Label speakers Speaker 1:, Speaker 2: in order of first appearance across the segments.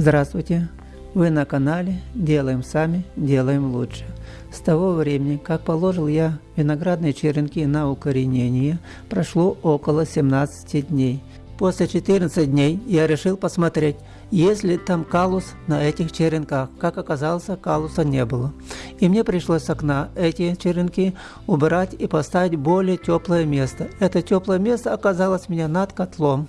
Speaker 1: Здравствуйте! Вы на канале «Делаем сами, делаем лучше». С того времени, как положил я виноградные черенки на укоренение, прошло около 17 дней. После 14 дней я решил посмотреть, есть ли там калус на этих черенках. Как оказалось, калуса не было. И мне пришлось с окна эти черенки убрать и поставить более теплое место. Это теплое место оказалось у меня над котлом.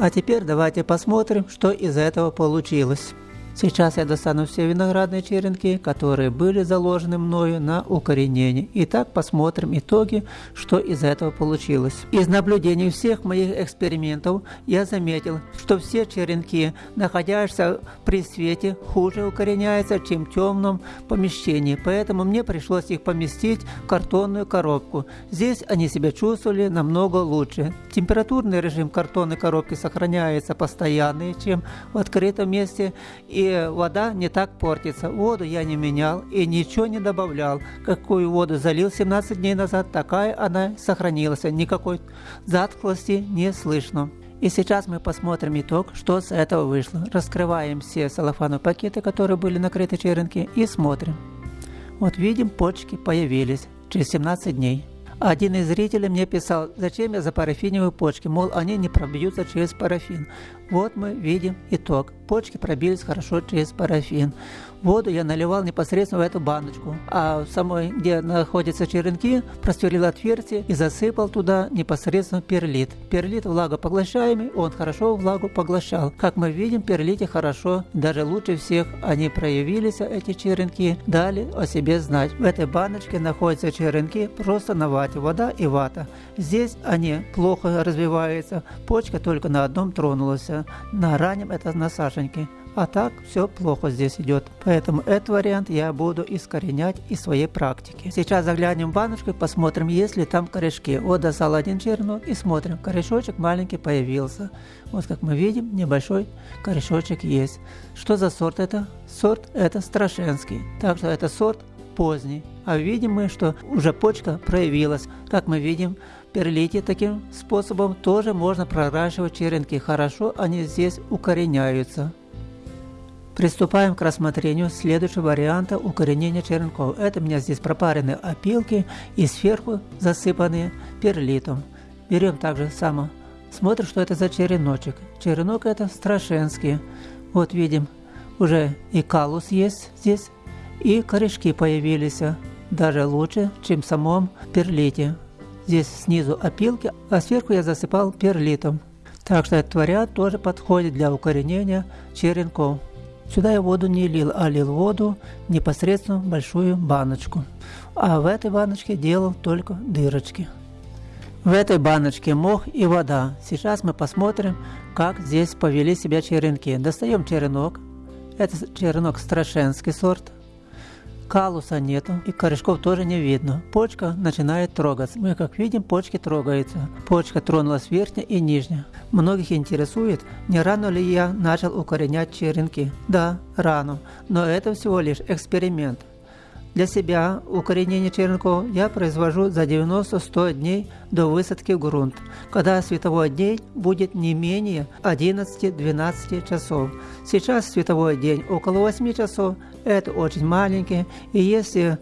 Speaker 1: А теперь давайте посмотрим, что из этого получилось. Сейчас я достану все виноградные черенки, которые были заложены мною на укоренение. Итак, посмотрим итоги, что из этого получилось. Из наблюдений всех моих экспериментов я заметил, что все черенки, находящиеся при свете, хуже укореняются, чем в темном помещении. Поэтому мне пришлось их поместить в картонную коробку. Здесь они себя чувствовали намного лучше. Температурный режим картонной коробки сохраняется постоянный, чем в открытом месте. И вода не так портится. Воду я не менял и ничего не добавлял. Какую воду залил 17 дней назад, такая она сохранилась. Никакой затклости не слышно. И сейчас мы посмотрим итог, что с этого вышло. Раскрываем все салофановые пакеты, которые были накрыты черенки, и смотрим. Вот видим, почки появились через 17 дней. Один из зрителей мне писал, зачем я за парафиновые почки, мол, они не пробьются через парафин. Вот мы видим итог. Почки пробились хорошо через парафин. Воду я наливал непосредственно в эту баночку, а в самой, где находятся черенки, прострелил отверстие и засыпал туда непосредственно перлит. Перлит влагопоглощаемый, он хорошо влагу поглощал. Как мы видим, перлите хорошо, даже лучше всех они проявились, эти черенки, дали о себе знать. В этой баночке находятся черенки просто на вате, вода и вата. Здесь они плохо развиваются, почка только на одном тронулась на раннем это на саженьке. А так все плохо здесь идет. Поэтому этот вариант я буду искоренять из своей практики. Сейчас заглянем в баночку и посмотрим, есть ли там корешки. Вот достал один черенок и смотрим. Корешочек маленький появился. Вот как мы видим, небольшой корешочек есть. Что за сорт это? Сорт это Страшенский. Так что это сорт поздний. А видим мы, что уже почка проявилась. Как мы видим, перлите таким способом тоже можно проращивать черенки. Хорошо они здесь укореняются. Приступаем к рассмотрению следующего варианта укоренения черенков. Это у меня здесь пропаренные опилки и сверху засыпанные перлитом. Берем также само. Смотрим, что это за череночек. Черенок это страшенский. Вот видим, уже и калус есть здесь и корешки появились, даже лучше, чем в самом перлите. Здесь снизу опилки, а сверху я засыпал перлитом. Так что этот вариант тоже подходит для укоренения черенков. Сюда я воду не лил, а лил воду непосредственно в большую баночку. А в этой баночке делал только дырочки. В этой баночке мох и вода. Сейчас мы посмотрим, как здесь повели себя черенки. Достаем черенок. Это черенок страшенский сорт. Калуса нету и корешков тоже не видно. Почка начинает трогаться. Мы как видим, почки трогаются. Почка тронулась верхняя и нижняя. Многих интересует, не рано ли я начал укоренять черенки. Да, рано, но это всего лишь эксперимент. Для себя укоренение черенков я произвожу за 90-100 дней до высадки в грунт, когда световой день будет не менее 11-12 часов. Сейчас световой день около 8 часов, это очень маленький, и если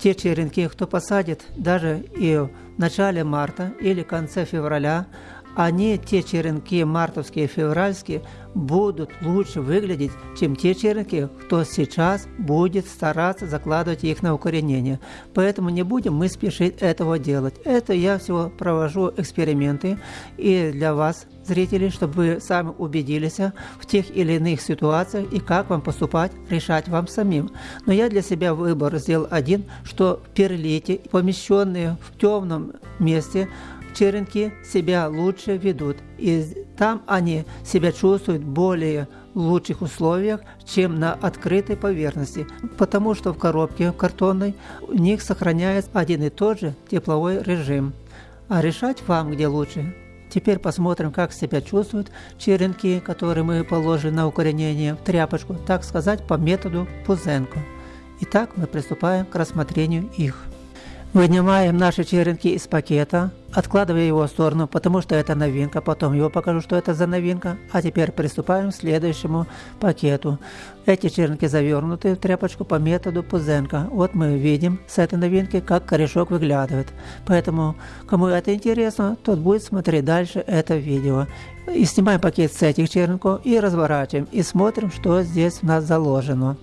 Speaker 1: те черенки, кто посадит даже и в начале марта или конце февраля, они, те черенки мартовские, февральские, будут лучше выглядеть, чем те черенки, кто сейчас будет стараться закладывать их на укоренение. Поэтому не будем мы спешить этого делать. Это я всего провожу эксперименты и для вас, зрители, чтобы вы сами убедились в тех или иных ситуациях и как вам поступать, решать вам самим. Но я для себя выбор сделал один, что перлите, помещенные в темном месте, черенки себя лучше ведут, и там они себя чувствуют более лучших условиях, чем на открытой поверхности, потому что в коробке картонной у них сохраняется один и тот же тепловой режим. А решать вам где лучше. Теперь посмотрим, как себя чувствуют черенки, которые мы положили на укоренение в тряпочку, так сказать, по методу Пузенко. Итак, мы приступаем к рассмотрению их. Вынимаем наши черенки из пакета, откладывая его в сторону, потому что это новинка, потом его покажу, что это за новинка. А теперь приступаем к следующему пакету. Эти черенки завернуты в тряпочку по методу Пузенко. Вот мы видим с этой новинки, как корешок выглядывает. Поэтому, кому это интересно, тот будет смотреть дальше это видео. И снимаем пакет с этих черенков и разворачиваем, и смотрим, что здесь у нас заложено.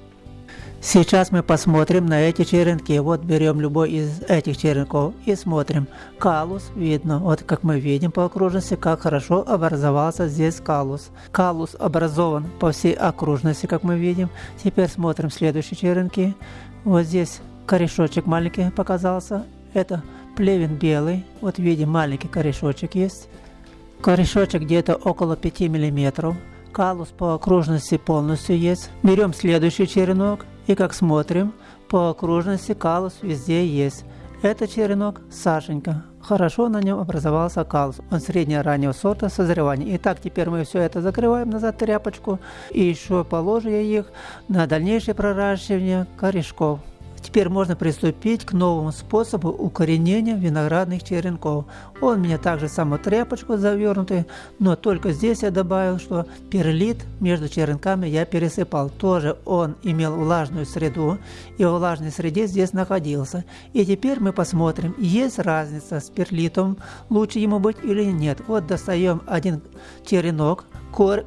Speaker 1: Сейчас мы посмотрим на эти черенки. Вот берем любой из этих черенков и смотрим. Калус видно. Вот как мы видим по окружности, как хорошо образовался здесь калус. Калус образован по всей окружности, как мы видим. Теперь смотрим следующие черенки. Вот здесь корешочек маленький показался. Это плевен белый. Вот видим маленький корешочек есть. Корешочек где-то около 5 миллиметров. Калус по окружности полностью есть. Берем следующий черенок и как смотрим, по окружности калус везде есть. Это черенок Сашенька. Хорошо на нем образовался калус. Он среднего раннего сорта созревания. Итак, теперь мы все это закрываем назад тряпочку и еще положим их на дальнейшее проращивание корешков. Теперь можно приступить к новому способу укоренения виноградных черенков. Он у меня также саму тряпочку завернутый, но только здесь я добавил, что перлит между черенками я пересыпал. Тоже он имел влажную среду, и во влажной среде здесь находился. И теперь мы посмотрим, есть разница с перлитом, лучше ему быть или нет. Вот достаем один черенок,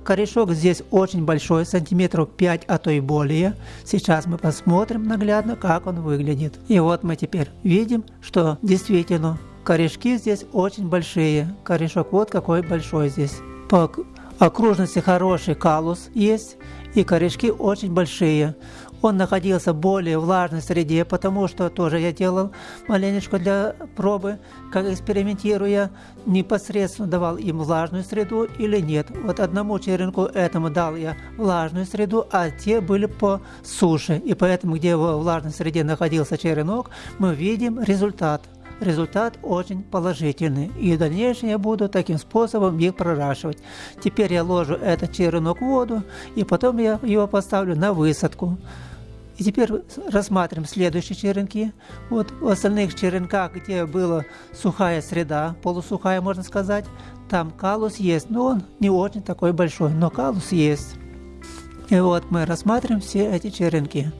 Speaker 1: Корешок здесь очень большой, сантиметров 5, а то и более. Сейчас мы посмотрим наглядно, как он выглядит. И вот мы теперь видим, что действительно корешки здесь очень большие. Корешок вот какой большой здесь. По окружности хороший калус есть, и корешки очень большие. Он находился в более влажной среде, потому что тоже я делал маленечко для пробы, как экспериментируя, непосредственно давал им влажную среду или нет. Вот одному черенку этому дал я влажную среду, а те были по суше. И поэтому, где во влажной среде находился черенок, мы видим результат – результат очень положительный. И в дальнейшем я буду таким способом их проращивать. Теперь я ложу этот черенок в воду, и потом я его поставлю на высадку. И теперь рассматриваем следующие черенки. Вот в остальных черенках, где была сухая среда, полусухая можно сказать, там калус есть, но он не очень такой большой, но калус есть. И вот мы рассматриваем все эти черенки.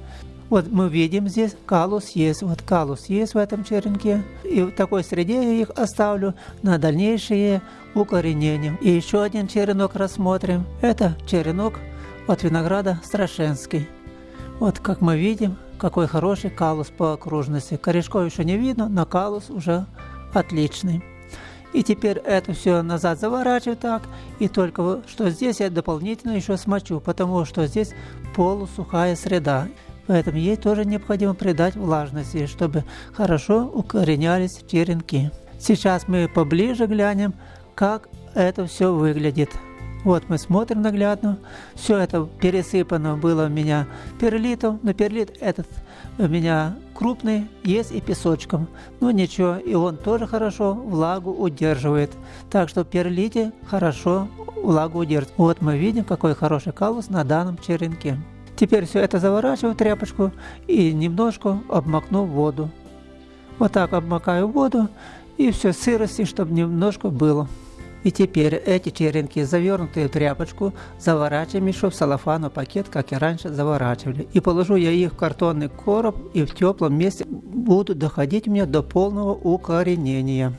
Speaker 1: Вот мы видим здесь калус есть, вот калус есть в этом черенке. И в такой среде я их оставлю на дальнейшее укоренение. И еще один черенок рассмотрим. Это черенок от винограда Страшенский. Вот как мы видим, какой хороший калус по окружности. Корешков еще не видно, но калус уже отличный. И теперь это все назад заворачиваю так. И только что здесь я дополнительно еще смочу, потому что здесь полусухая среда. Поэтому ей тоже необходимо придать влажности, чтобы хорошо укоренялись черенки. Сейчас мы поближе глянем, как это все выглядит. Вот мы смотрим наглядно. Все это пересыпано было у меня перлитом, но перлит этот у меня крупный, есть и песочком. Но ничего, и он тоже хорошо влагу удерживает. Так что перлите хорошо влагу удерживает. Вот мы видим, какой хороший калус на данном черенке. Теперь все это заворачиваю в тряпочку и немножко обмакну в воду. Вот так обмакаю воду и все сырости, чтобы немножко было. И теперь эти черенки, завернутые в тряпочку, заворачиваем еще в салофановый пакет, как и раньше заворачивали. И положу я их в картонный короб и в теплом месте будут доходить мне до полного укоренения.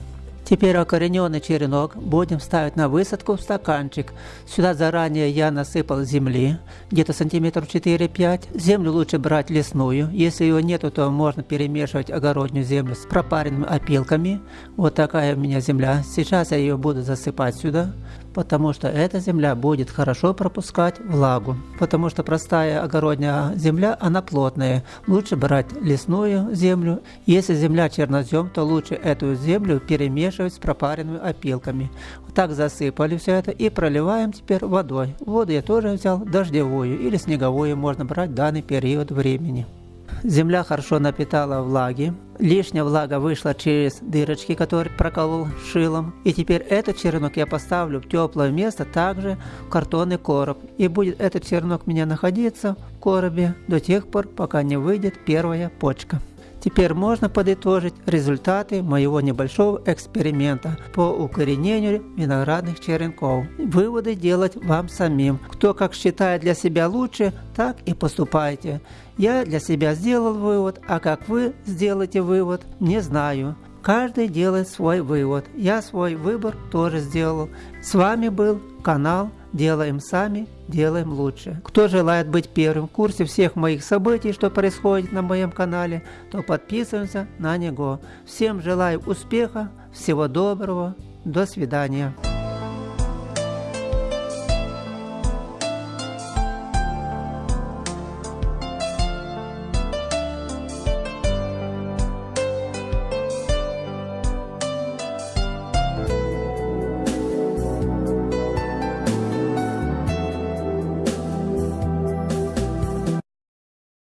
Speaker 1: Теперь окорененный черенок будем ставить на высадку в стаканчик. Сюда заранее я насыпал земли, где-то сантиметров 4-5. Землю лучше брать лесную. Если ее нету, то можно перемешивать огородную землю с пропаренными опилками. Вот такая у меня земля. Сейчас я ее буду засыпать сюда потому что эта земля будет хорошо пропускать влагу. Потому что простая огородная земля, она плотная. Лучше брать лесную землю. Если земля чернозем, то лучше эту землю перемешивать с пропаренными опилками. Так засыпали все это и проливаем теперь водой. Воду я тоже взял дождевую или снеговую, можно брать в данный период времени. Земля хорошо напитала влаги. Лишняя влага вышла через дырочки, которые проколол шилом. И теперь этот черенок я поставлю в теплое место, также в картонный короб. И будет этот черенок у меня находиться в коробе до тех пор, пока не выйдет первая почка. Теперь можно подытожить результаты моего небольшого эксперимента по укоренению виноградных черенков. Выводы делать вам самим. Кто как считает для себя лучше, так и поступайте. Я для себя сделал вывод, а как вы сделаете вывод, не знаю. Каждый делает свой вывод. Я свой выбор тоже сделал. С вами был канал Делаем сами, делаем лучше. Кто желает быть первым в курсе всех моих событий, что происходит на моем канале, то подписываемся на него. Всем желаю успеха, всего доброго, до свидания.